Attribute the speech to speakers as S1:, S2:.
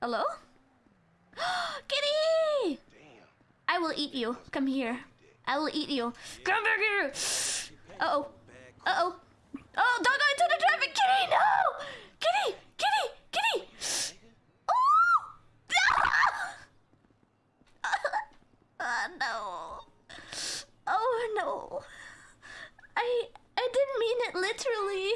S1: Hello? Kitty! I will eat you. Come here. I will eat you. Come back here. Uh oh. Uh oh. Oh, don't go into the traffic, Kitty! No! Kitty! Kitty! Kitty! Oh! oh, no. Oh no. I I didn't mean it literally.